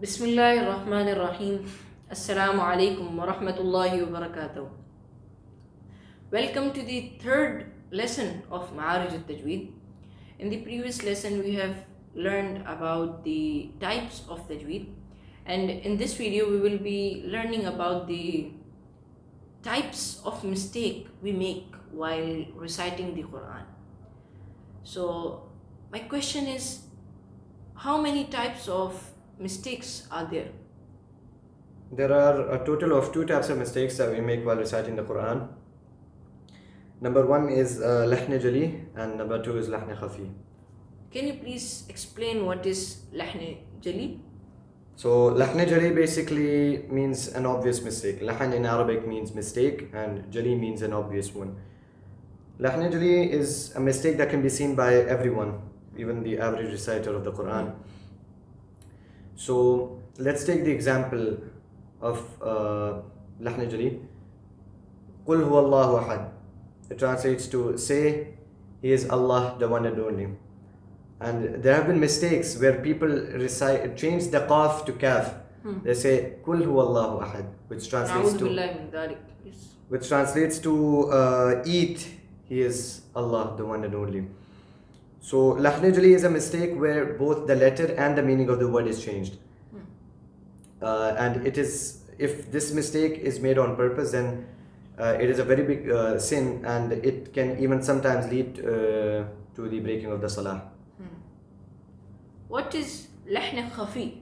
Bismillahirrahmanirrahim. Assalamu alaikum wa rahmatullahi wa barakatuh. Welcome to the third lesson of Ma'arij al-Tajweed. In the previous lesson, we have learned about the types of Tajweed. And in this video, we will be learning about the types of mistake we make while reciting the Quran. So my question is, how many types of mistakes are there? There are a total of two types of mistakes that we make while reciting the Quran. Number one is uh, lahn jali and number two is lahn khafi. Can you please explain what is lahn jali? So lahn jali basically means an obvious mistake. Lahn in Arabic means mistake and jali means an obvious one. Lahn jali is a mistake that can be seen by everyone, even the average reciter of the Quran. So let's take the example of uh, Lahn Jali. Qul ahad. It translates to say, He is Allah, the one and only. And there have been mistakes where people recite, change the qaf to kaf. Hmm. They say, Qul huwallahu ahad, which translates to. Which translates to uh, eat, He is Allah, the one and only. So lahn jali is a mistake where both the letter and the meaning of the word is changed. Uh, and it is if this mistake is made on purpose, then uh, it is a very big uh, sin, and it can even sometimes lead uh, to the breaking of the salah. What is lahn khafi?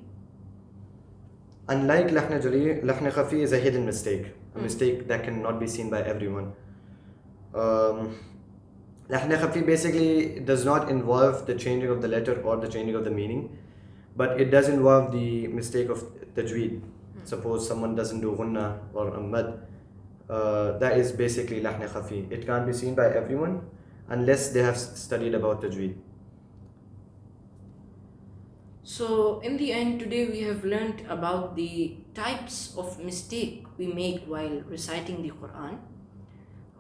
Unlike lahn jali, lahn khafi is a hidden mistake, a mistake that cannot be seen by everyone. Um, lahn khafi basically does not involve the changing of the letter or the changing of the meaning, but it does involve the mistake of tajweed. Suppose someone doesn't do gunna or a mad, uh, that is basically lahn khafi. It can't be seen by everyone unless they have studied about tajweed. So in the end today we have learned about the types of mistake we make while reciting the Quran.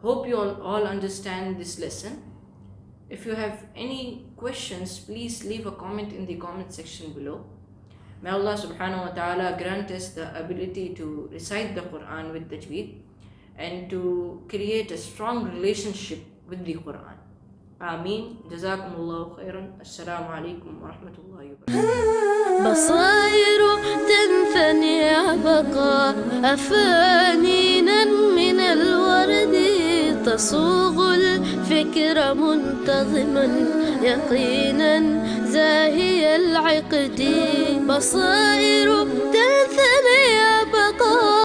Hope you all, all understand this lesson. If you have any questions, please leave a comment in the comment section below. May Allah subhanahu wa ta'ala grant us the ability to recite the Quran with tajweed and to create a strong relationship with the Quran. Ameen. Jazakumullahu khairan. Assalamu alaikum wa rahmatullahi wa barakatuh. بصائر تنثني عبقا أفانينا من الورد يصوغ الفكر منتظما يقينا زاهي العقد بصائر تنثني